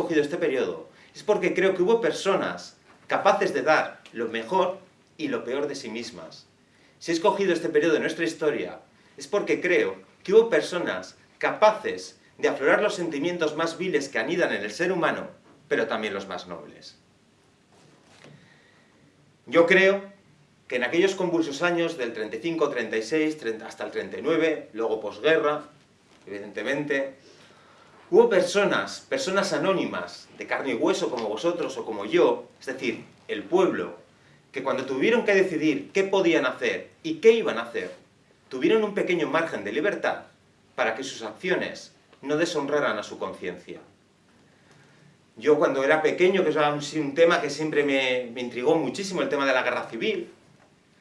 escogido este periodo es porque creo que hubo personas capaces de dar lo mejor y lo peor de sí mismas. Si he escogido este periodo de nuestra historia es porque creo que hubo personas capaces de aflorar los sentimientos más viles que anidan en el ser humano, pero también los más nobles. Yo creo que en aquellos convulsos años del 35, 36, hasta el 39, luego posguerra, evidentemente, hubo personas, personas anónimas, de carne y hueso como vosotros o como yo, es decir, el pueblo, que cuando tuvieron que decidir qué podían hacer y qué iban a hacer, tuvieron un pequeño margen de libertad para que sus acciones no deshonraran a su conciencia. Yo cuando era pequeño, que es un tema que siempre me, intrigó muchísimo, el tema de la guerra civil.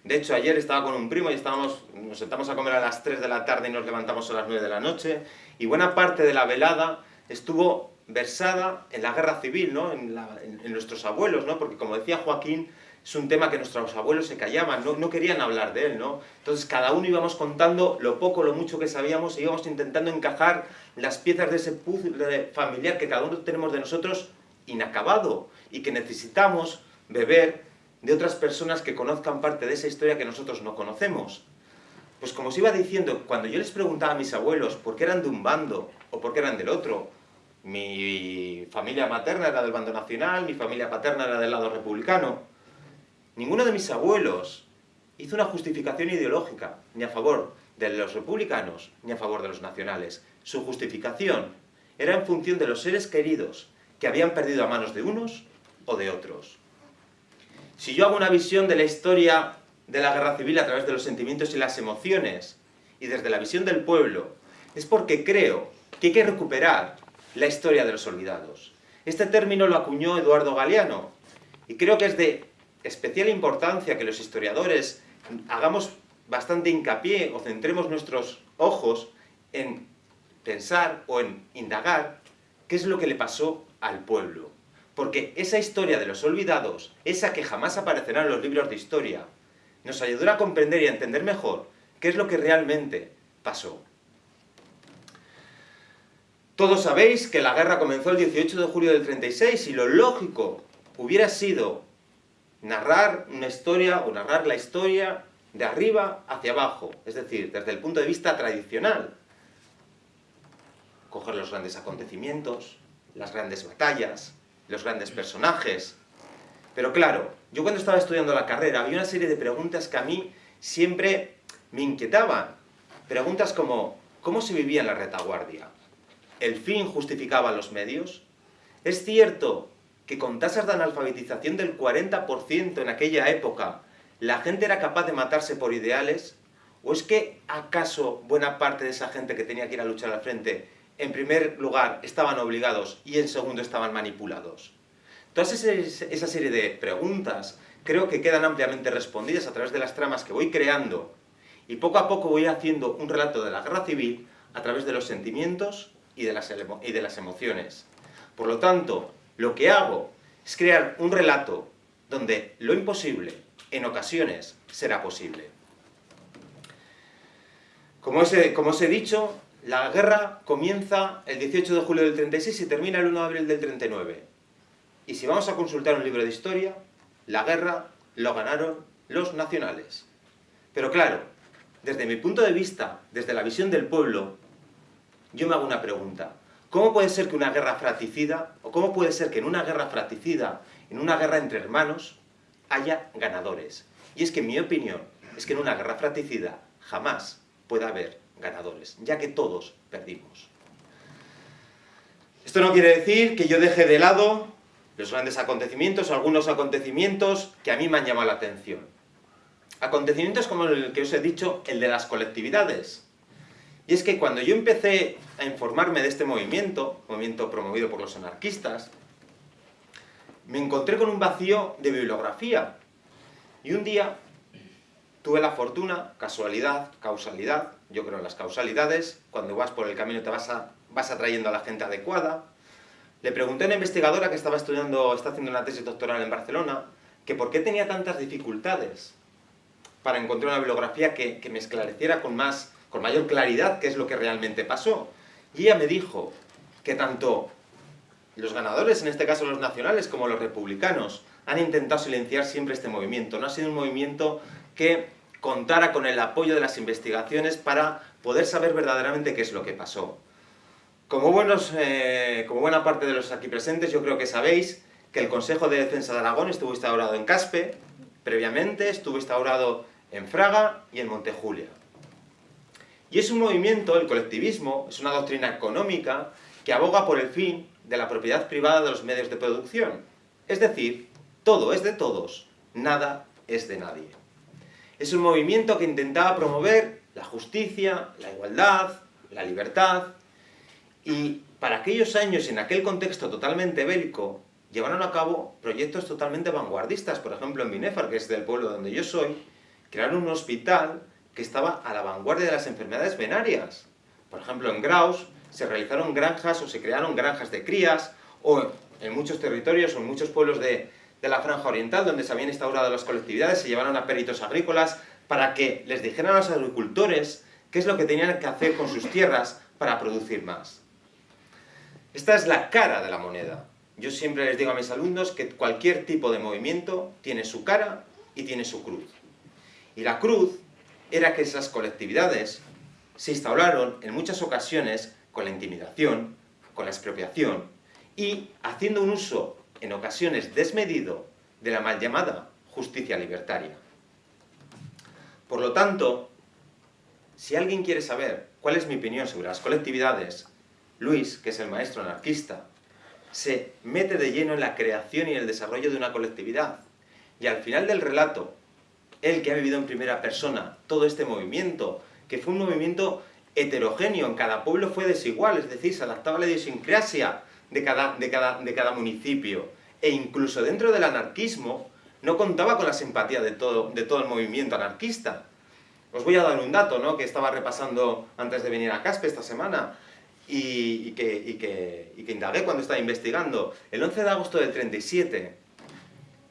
De hecho, ayer estaba con un primo y estábamos, nos sentamos a comer a las 3 de la tarde y nos levantamos a las 9 de la noche, y buena parte de la velada estuvo versada en la guerra civil, ¿no? en, en nuestros abuelos, ¿no? porque como decía Joaquín, es un tema que nuestros abuelos se callaban, no, no, querían hablar de él, ¿no? Entonces cada uno íbamos contando lo poco, lo mucho que sabíamos, e íbamos intentando encajar las piezas de ese puzzle familiar que cada uno tenemos de nosotros inacabado, y que necesitamos beber de otras personas que conozcan parte de esa historia que nosotros no conocemos. Pues como os iba diciendo, cuando yo les preguntaba a mis abuelos por qué eran de un bando o por qué eran del otro, mi familia materna era del bando nacional, mi familia paterna era del lado republicano, Ninguno de mis abuelos hizo una justificación ideológica, ni a favor de los republicanos, ni a favor de los nacionales. Su justificación era en función de los seres queridos que habían perdido a manos de unos o de otros. Si yo hago una visión de la historia de la guerra civil a través de los sentimientos y las emociones, y desde la visión del pueblo, es porque creo que hay que recuperar la historia de los olvidados. Este término lo acuñó Eduardo Galeano, y creo que es de especial importancia que los historiadores hagamos bastante hincapié o centremos nuestros ojos en pensar o en indagar qué es lo que le pasó al pueblo. Porque esa historia de los olvidados, esa que jamás aparecerá en los libros de historia, nos ayudará a comprender y a entender mejor qué es lo que realmente pasó. Todos sabéis que la guerra comenzó el 18 de julio del 36 y lo lógico hubiera sido narrar una historia o narrar la historia de arriba hacia abajo, es decir, desde el punto de vista tradicional. Coger los grandes acontecimientos, las grandes batallas, los grandes personajes. Pero claro, yo cuando estaba estudiando la carrera había una serie de preguntas que a mí siempre me inquietaban. Preguntas como, ¿cómo se vivía en la retaguardia? ¿El fin justificaba los medios? ¿Es cierto que con tasas de analfabetización del 40% en aquella época, la gente era capaz de matarse por ideales? ¿O es que acaso buena parte de esa gente que tenía que ir a luchar al frente, en primer lugar estaban obligados y en segundo estaban manipulados? Todas esa serie de preguntas creo que quedan ampliamente respondidas a través de las tramas que voy creando y poco a poco voy haciendo un relato de la guerra civil a través de los sentimientos y de las, y de las emociones. Por lo tanto, lo que hago es crear un relato donde lo imposible, en ocasiones, será posible. Como os, he, como he dicho, la guerra comienza el 18 de julio del 36 y termina el 1 de abril del 39. Y si vamos a consultar un libro de historia, la guerra lo ganaron los nacionales. Pero claro, desde mi punto de vista, desde la visión del pueblo, yo me hago una pregunta. ¿Cómo puede ser que una guerra fratricida, o cómo puede ser que en una guerra fratricida, en una guerra entre hermanos, haya ganadores? Y es que mi opinión es que en una guerra fratricida jamás puede haber ganadores, ya que todos perdimos. Esto no quiere decir que yo deje de lado los grandes acontecimientos, algunos acontecimientos que a mí me han llamado la atención. Acontecimientos como el que os he dicho, el de las colectividades, y es que cuando yo empecé a informarme de este movimiento, movimiento promovido por los anarquistas, me encontré con un vacío de bibliografía. Y un día tuve la fortuna, casualidad, causalidad, yo creo en las causalidades, cuando vas por el camino te vas, vas atrayendo a la gente adecuada. Le pregunté a una investigadora que estaba estudiando, está haciendo una tesis doctoral en Barcelona, que por qué tenía tantas dificultades para encontrar una bibliografía que, que me esclareciera con más con mayor claridad qué es lo que realmente pasó. Y ella me dijo que tanto los ganadores, en este caso los nacionales, como los republicanos, han intentado silenciar siempre este movimiento. No ha sido un movimiento que contara con el apoyo de las investigaciones para poder saber verdaderamente qué es lo que pasó. Como, buenos, eh, como buena parte de los aquí presentes, yo creo que sabéis que el Consejo de Defensa de Aragón estuvo instaurado en Caspe, previamente estuvo instaurado en Fraga y en Montejulia. Y es un movimiento, el colectivismo, es una doctrina económica que aboga por el fin de la propiedad privada de los medios de producción. Es decir, todo es de todos, nada es de nadie. Es un movimiento que intentaba promover la justicia, la igualdad, la libertad, y para aquellos años, en aquel contexto totalmente bélico, llevaron a cabo proyectos totalmente vanguardistas. Por ejemplo, en Binefar, que es del pueblo donde yo soy, crearon un hospital que estaba a la vanguardia de las enfermedades venarias. Por ejemplo, en Graus se realizaron granjas o se crearon granjas de crías, o en muchos territorios o en muchos pueblos de, de la franja oriental, donde se habían instaurado las colectividades, se llevaron a peritos agrícolas para que les dijeran a los agricultores qué es lo que tenían que hacer con sus tierras para producir más. Esta es la cara de la moneda. Yo siempre les digo a mis alumnos que cualquier tipo de movimiento tiene su cara y tiene su cruz. Y la cruz era que esas colectividades se instauraron en muchas ocasiones con la intimidación, con la expropiación y haciendo un uso en ocasiones desmedido de la mal llamada justicia libertaria. Por lo tanto, si alguien quiere saber cuál es mi opinión sobre las colectividades, Luis, que es el maestro anarquista, se mete de lleno en la creación y el desarrollo de una colectividad. Y al final del relato, él que ha vivido en primera persona todo este movimiento, que fue un movimiento heterogéneo, en cada pueblo fue desigual, es decir, se adaptaba a la idiosincrasia de cada, de cada, de cada municipio. E incluso dentro del anarquismo, no contaba con la simpatía de todo, de todo el movimiento anarquista. Os voy a dar un dato, ¿no?, que estaba repasando antes de venir a Caspe esta semana, y, que, y, que, y que indagué cuando estaba investigando. El 11 de agosto del 37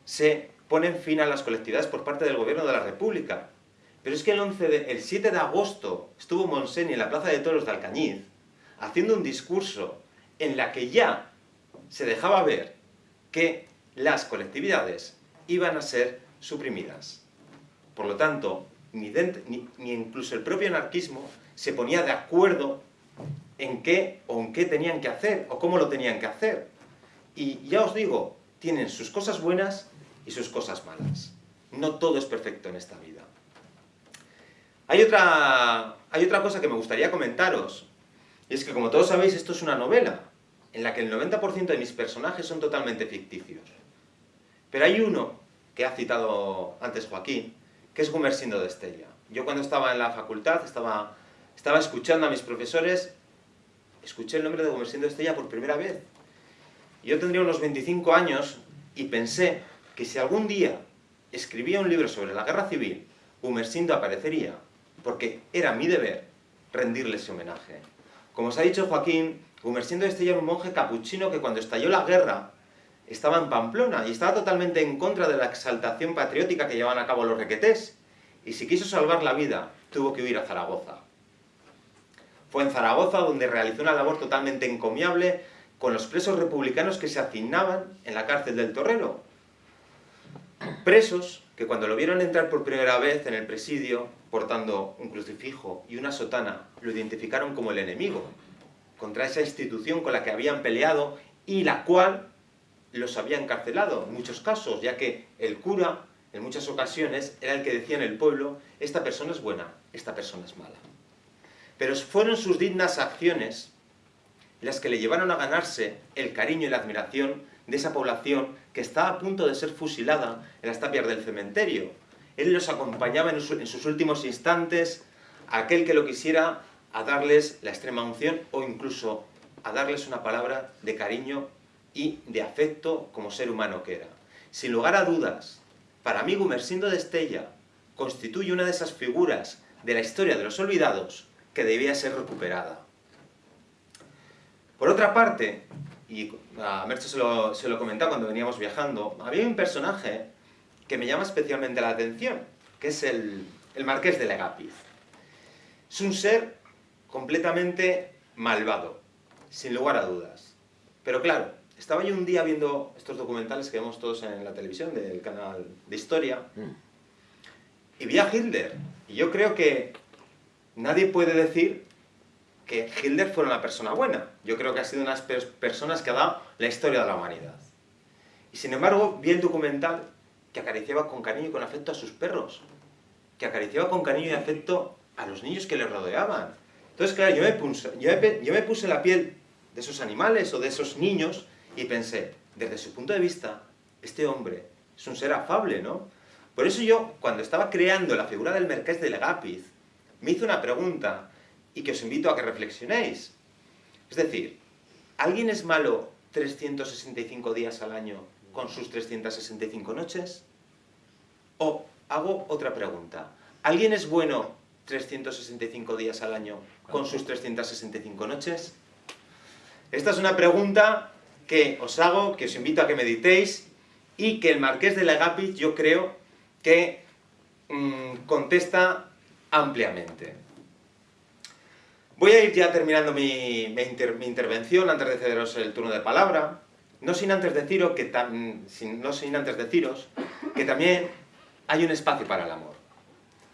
se ponen fin a las colectividades por parte del gobierno de la República. Pero es que el, 11 de, el 7 de agosto estuvo Monseni en la Plaza de Toros de Alcañiz haciendo un discurso en la que ya se dejaba ver que las colectividades iban a ser suprimidas. Por lo tanto, ni, ni, ni, incluso el propio anarquismo se ponía de acuerdo en qué o en qué tenían que hacer, o cómo lo tenían que hacer. Y ya os digo, tienen sus cosas buenas y sus cosas malas. No todo es perfecto en esta vida. Hay otra, hay otra cosa que me gustaría comentaros, y es que como todos sabéis, esto es una novela, en la que el 90% de mis personajes son totalmente ficticios. Pero hay uno, que ha citado antes Joaquín, que es Gumersindo de Estella. Yo cuando estaba en la facultad, estaba, estaba escuchando a mis profesores, escuché el nombre de Gumersindo de Estella por primera vez. Yo tendría unos 25 años y pensé que si algún día escribía un libro sobre la guerra civil, Gumersindo aparecería, porque era mi deber rendirle ese homenaje. Como os ha dicho Joaquín, Gumersindo de Estella era un monje capuchino que cuando estalló la guerra estaba en Pamplona y estaba totalmente en contra de la exaltación patriótica que llevaban a cabo los requetés. Y si quiso salvar la vida, tuvo que huir a Zaragoza. Fue en Zaragoza donde realizó una labor totalmente encomiable con los presos republicanos que se hacinaban en la cárcel del Torrero. Presos que cuando lo vieron entrar por primera vez en el presidio, portando un crucifijo y una sotana, lo identificaron como el enemigo, contra esa institución con la que habían peleado y la cual los había encarcelado en muchos casos, ya que el cura, en muchas ocasiones, era el que decía en el pueblo, esta persona es buena, esta persona es mala. Pero fueron sus dignas acciones las que le llevaron a ganarse el cariño y la admiración de esa población que estaba a punto de ser fusilada en las tapias del cementerio. Él los acompañaba en sus últimos instantes, a aquel que lo quisiera, a darles la extrema unción o incluso a darles una palabra de cariño y de afecto como ser humano que era. Sin lugar a dudas, para mí Gumersindo de Estella constituye una de esas figuras de la historia de los olvidados que debía ser recuperada. Por otra parte, y a Mercho se lo, se lo comentaba cuando veníamos viajando, había un personaje que me llama especialmente la atención, que es el, el Marqués de Legapiz. Es un ser completamente malvado, sin lugar a dudas. Pero claro, estaba yo un día viendo estos documentales que vemos todos en la televisión del canal de historia y vi a Hitler. Y yo creo que nadie puede decir que Hitler fuera una persona buena. Yo creo que ha sido una de las personas que ha dado la historia de la humanidad. Y sin embargo, vi el documental que acariciaba con cariño y con afecto a sus perros, que acariciaba con cariño y afecto a los niños que le rodeaban. Entonces, claro, yo me puse, yo me, yo me puse la piel de esos animales o de esos niños y pensé, desde su punto de vista, este hombre es un ser afable, ¿no? Por eso yo, cuando estaba creando la figura del Merqués de Legapiz, me hice una pregunta y que os invito a que reflexionéis. Es decir, ¿alguien es malo 365 días al año con sus 365 noches? O hago otra pregunta. ¿Alguien es bueno 365 días al año con sus 365 noches? Esta es una pregunta que os hago, que os invito a que meditéis y que el Marqués de Legapiz yo creo que mm, contesta ampliamente. Voy a ir ya terminando mi, intervención antes de cederos el turno de palabra, no sin antes deciros que, no sin antes deciros que también hay un espacio para el amor.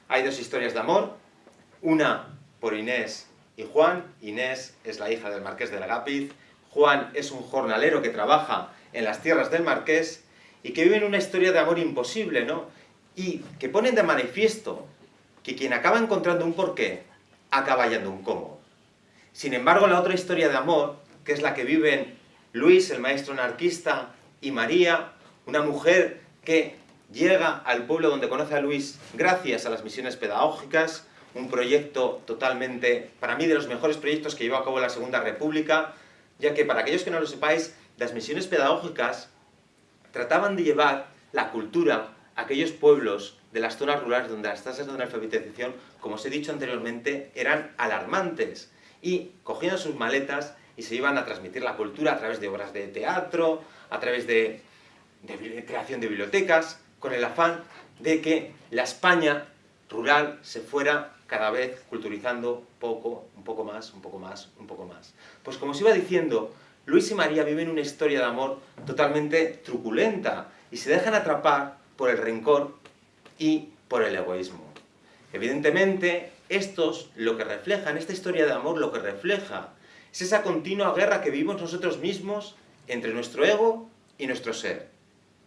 Hay dos historias de amor, una por Inés y Juan. Inés es la hija del Marqués de Legapiz, Juan es un jornalero que trabaja en las tierras del Marqués y que vive en una historia de amor imposible, ¿no? Y que ponen de manifiesto que quien acaba encontrando un porqué, acaba hallando un cómo. Sin embargo, la otra historia de amor, que es la que viven Luis, el maestro anarquista, y María, una mujer que llega al pueblo donde conoce a Luis gracias a las misiones pedagógicas, un proyecto totalmente, para mí, de los mejores proyectos que llevó a cabo la Segunda República, ya que, para aquellos que no lo sepáis, las misiones pedagógicas trataban de llevar la cultura a aquellos pueblos de las zonas rurales donde las tasas de analfabetización, como os he dicho anteriormente, eran alarmantes y cogían sus maletas y se iban a transmitir la cultura a través de obras de teatro, a través de, creación de bibliotecas, con el afán de que la España rural se fuera cada vez culturizando poco, un poco más, un poco más, un poco más. Pues como os iba diciendo, Luis y María viven una historia de amor totalmente truculenta y se dejan atrapar por el rencor y por el egoísmo. Evidentemente, estos lo que reflejan, esta historia de amor lo que refleja, es esa continua guerra que vivimos nosotros mismos entre nuestro ego y nuestro ser.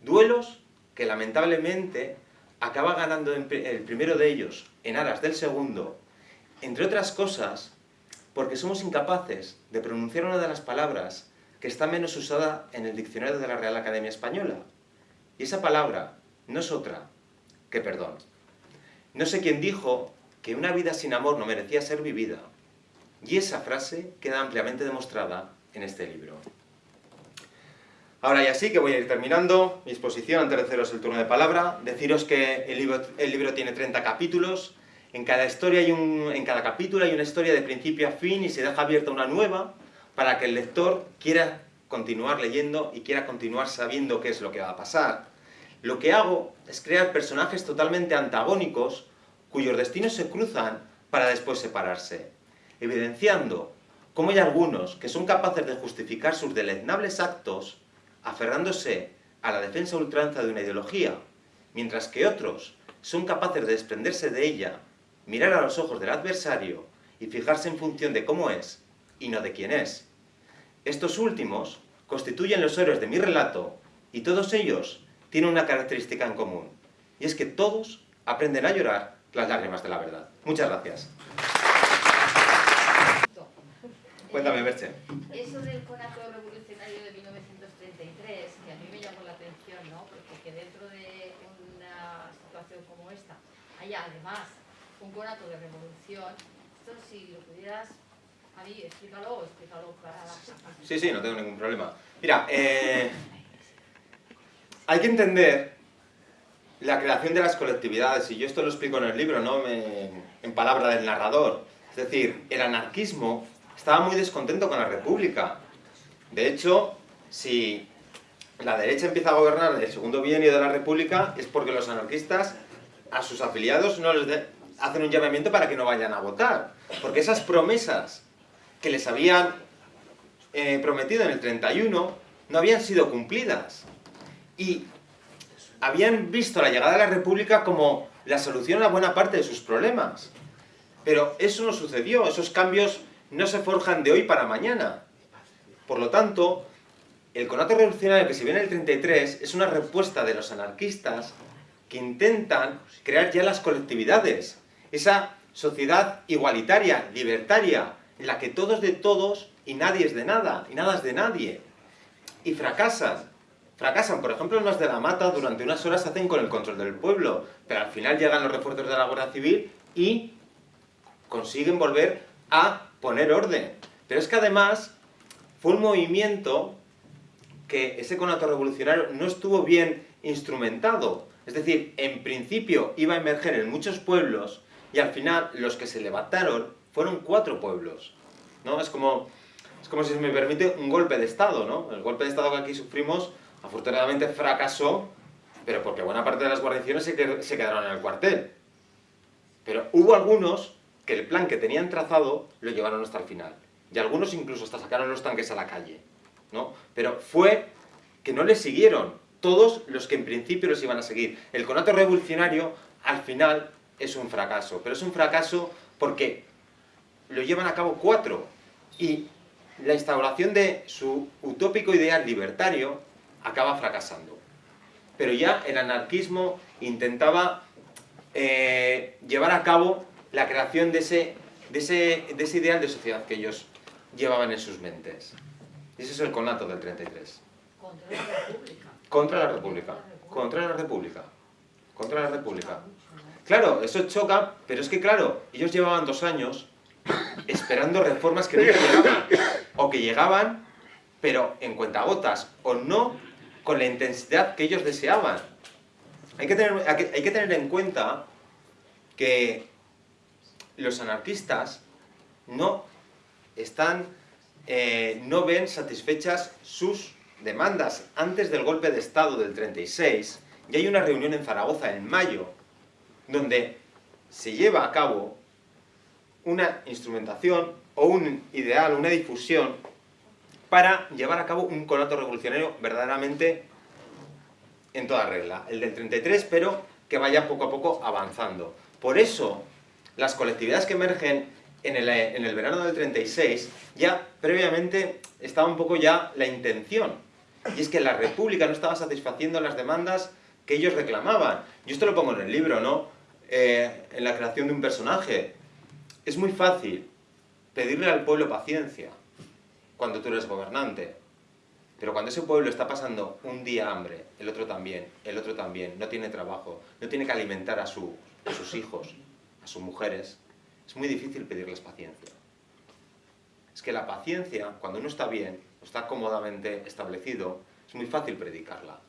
Duelos que lamentablemente acaba ganando el primero de ellos en aras del segundo, entre otras cosas, porque somos incapaces de pronunciar una de las palabras que está menos usada en el diccionario de la Real Academia Española. Y esa palabra no es otra que perdón. No sé quién dijo que una vida sin amor no merecía ser vivida. Y esa frase queda ampliamente demostrada en este libro. Ahora ya sí que voy a ir terminando mi exposición antes de haceros el turno de palabra. Deciros que el libro, el libro tiene 30 capítulos. En cada, historia hay un, en cada capítulo hay una historia de principio a fin y se deja abierta una nueva para que el lector quiera continuar leyendo y quiera continuar sabiendo qué es lo que va a pasar. Lo que hago es crear personajes totalmente antagónicos cuyos destinos se cruzan para después separarse, evidenciando cómo hay algunos que son capaces de justificar sus deleznables actos aferrándose a la defensa ultranza de una ideología, mientras que otros son capaces de desprenderse de ella, mirar a los ojos del adversario y fijarse en función de cómo es y no de quién es. Estos últimos constituyen los héroes de mi relato y todos ellos tienen una característica en común, y es que todos aprenden a llorar las lágrimas de la verdad. Muchas gracias. Cuéntame, Merche. Eso del conato revolucionario de 1933, que a mí me llamó la atención, ¿no? Porque que dentro de una situación como esta haya además un conato de revolución, esto si lo pudieras a mí, explícalo, explícalo para la gente. Sí, sí, no tengo ningún problema. Mira, eh, hay que entender la creación de las colectividades, y yo esto lo explico en el libro, ¿no? en palabra del narrador. Es decir, el anarquismo estaba muy descontento con la república. De hecho, si la derecha empieza a gobernar el segundo bienio de la república, es porque los anarquistas a sus afiliados no les hacen un llamamiento para que no vayan a votar. Porque esas promesas que les habían eh, prometido en el 31 no habían sido cumplidas. Y habían visto la llegada de la República como la solución a buena parte de sus problemas. Pero eso no sucedió, esos cambios no se forjan de hoy para mañana. Por lo tanto, el conato revolucionario que se viene en el 33 es una respuesta de los anarquistas que intentan crear ya las colectividades, esa sociedad igualitaria, libertaria, en la que todos de todos y nadie es de nada, y nada es de nadie. Y fracasan. Fracasan, por ejemplo, los de la mata durante unas horas hacen con el control del pueblo, pero al final llegan los refuerzos de la Guardia Civil y consiguen volver a poner orden. Pero es que además fue un movimiento que ese conato revolucionario no estuvo bien instrumentado. Es decir, en principio iba a emerger en muchos pueblos y al final los que se levantaron fueron cuatro pueblos. ¿no? Es, como, es como si se me permite un golpe de Estado. ¿no? El golpe de Estado que aquí sufrimos afortunadamente fracasó, pero porque buena parte de las guarniciones se, quedaron en el cuartel. Pero hubo algunos que el plan que tenían trazado lo llevaron hasta el final. Y algunos incluso hasta sacaron los tanques a la calle. ¿no? Pero fue que no les siguieron todos los que en principio los iban a seguir. El conato revolucionario, al final, es un fracaso. Pero es un fracaso porque lo llevan a cabo cuatro. Y la instauración de su utópico ideal libertario acaba fracasando. Pero ya el anarquismo intentaba eh, llevar a cabo la creación de ese, de, ese, de ese ideal de sociedad que ellos llevaban en sus mentes. Ese es el conato del 33. Contra la República. Contra la República. Contra la República. Contra la República. Claro, eso choca, pero es que claro, ellos llevaban dos años esperando reformas que nunca llegaban. O que llegaban, pero en cuentagotas. O no con la intensidad que ellos deseaban. Hay que tener, hay que tener en cuenta que los anarquistas no están, eh, no ven satisfechas sus demandas. Antes del golpe de Estado del 36, ya hay una reunión en Zaragoza en mayo, donde se lleva a cabo una instrumentación o un ideal, una difusión para llevar a cabo un conato revolucionario verdaderamente en toda regla. El del 33, pero que vaya poco a poco avanzando. Por eso, las colectividades que emergen en el, en el verano del 36, ya previamente estaba un poco ya la intención. Y es que la República no estaba satisfaciendo las demandas que ellos reclamaban. Yo esto lo pongo en el libro, ¿no? Eh, en la creación de un personaje. Es muy fácil pedirle al pueblo paciencia cuando tú eres gobernante. Pero cuando ese pueblo está pasando un día hambre, el otro también, el otro también, no tiene trabajo, no tiene que alimentar a, su, a sus hijos, a sus mujeres, es muy difícil pedirles paciencia. Es que la paciencia, cuando uno está bien, está cómodamente establecido, es muy fácil predicarla.